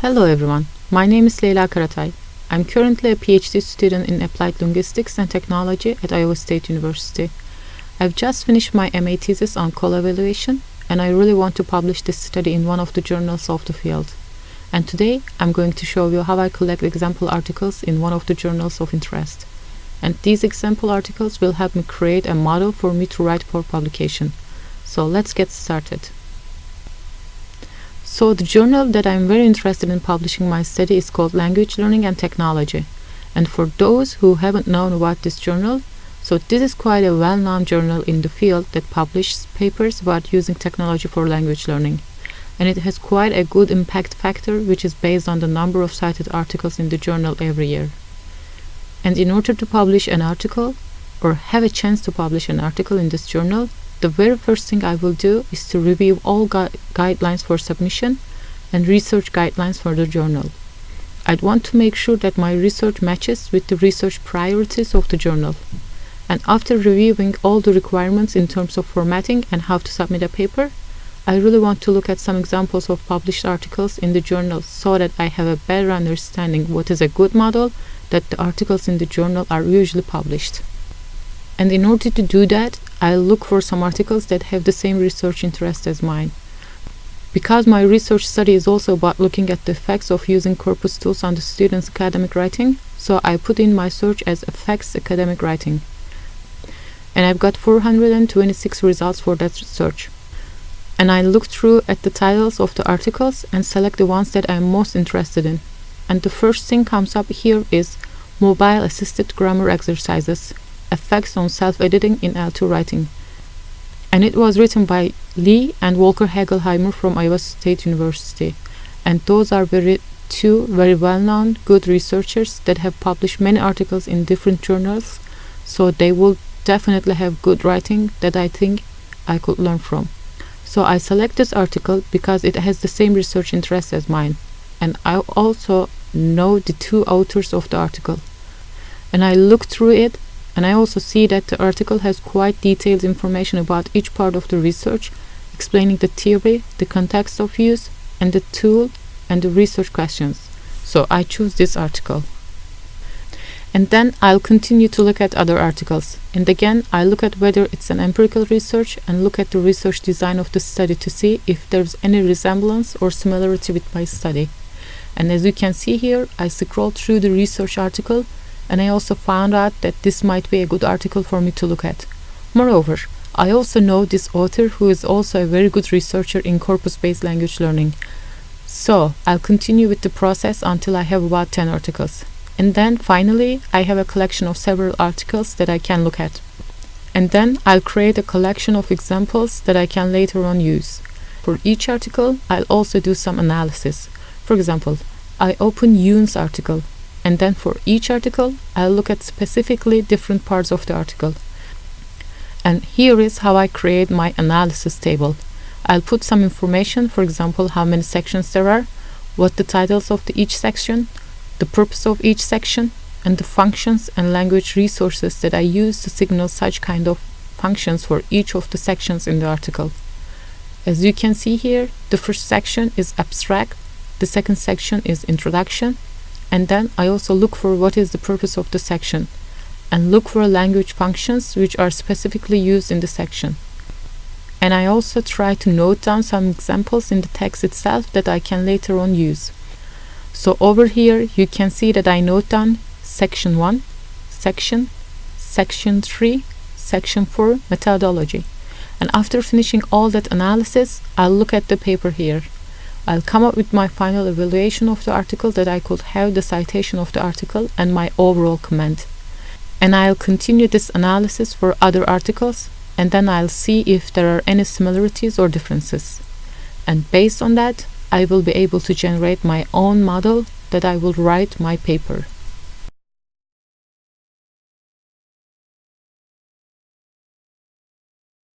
Hello everyone, my name is Leyla Karatay. I'm currently a PhD student in Applied Linguistics and Technology at Iowa State University. I've just finished my MA thesis on call evaluation and I really want to publish this study in one of the journals of the field. And today I'm going to show you how I collect example articles in one of the journals of interest. And these example articles will help me create a model for me to write for publication. So let's get started. So the journal that I'm very interested in publishing my study is called Language Learning and Technology. And for those who haven't known about this journal, so this is quite a well-known journal in the field that publishes papers about using technology for language learning. And it has quite a good impact factor which is based on the number of cited articles in the journal every year. And in order to publish an article, or have a chance to publish an article in this journal, the very first thing I will do is to review all gu guidelines for submission and research guidelines for the journal. I'd want to make sure that my research matches with the research priorities of the journal. And after reviewing all the requirements in terms of formatting and how to submit a paper, I really want to look at some examples of published articles in the journal so that I have a better understanding what is a good model that the articles in the journal are usually published. And in order to do that, I'll look for some articles that have the same research interest as mine. Because my research study is also about looking at the effects of using corpus tools on the student's academic writing, so I put in my search as effects academic writing. And I've got 426 results for that search. And I look through at the titles of the articles and select the ones that I'm most interested in. And the first thing comes up here is mobile assisted grammar exercises effects on self-editing in L2 writing. And it was written by Li and Volker Hegelheimer from Iowa State University. And those are very two very well-known good researchers that have published many articles in different journals so they will definitely have good writing that I think I could learn from. So I select this article because it has the same research interest as mine and I also know the two authors of the article. And I look through it and I also see that the article has quite detailed information about each part of the research, explaining the theory, the context of use, and the tool and the research questions. So I choose this article. And then I'll continue to look at other articles. And again, I look at whether it's an empirical research and look at the research design of the study to see if there's any resemblance or similarity with my study. And as you can see here, I scroll through the research article and I also found out that this might be a good article for me to look at. Moreover, I also know this author who is also a very good researcher in corpus-based language learning. So, I'll continue with the process until I have about 10 articles. And then, finally, I have a collection of several articles that I can look at. And then, I'll create a collection of examples that I can later on use. For each article, I'll also do some analysis. For example, I open Yoon's article and then for each article I'll look at specifically different parts of the article. And here is how I create my analysis table. I'll put some information for example how many sections there are what the titles of the each section the purpose of each section and the functions and language resources that I use to signal such kind of functions for each of the sections in the article. As you can see here the first section is abstract the second section is introduction and then I also look for what is the purpose of the section and look for language functions which are specifically used in the section. And I also try to note down some examples in the text itself that I can later on use. So over here you can see that I note down section 1, section, section 3, section 4 methodology. And after finishing all that analysis, I'll look at the paper here. I'll come up with my final evaluation of the article that I could have the citation of the article and my overall comment. And I'll continue this analysis for other articles and then I'll see if there are any similarities or differences. And based on that, I will be able to generate my own model that I will write my paper.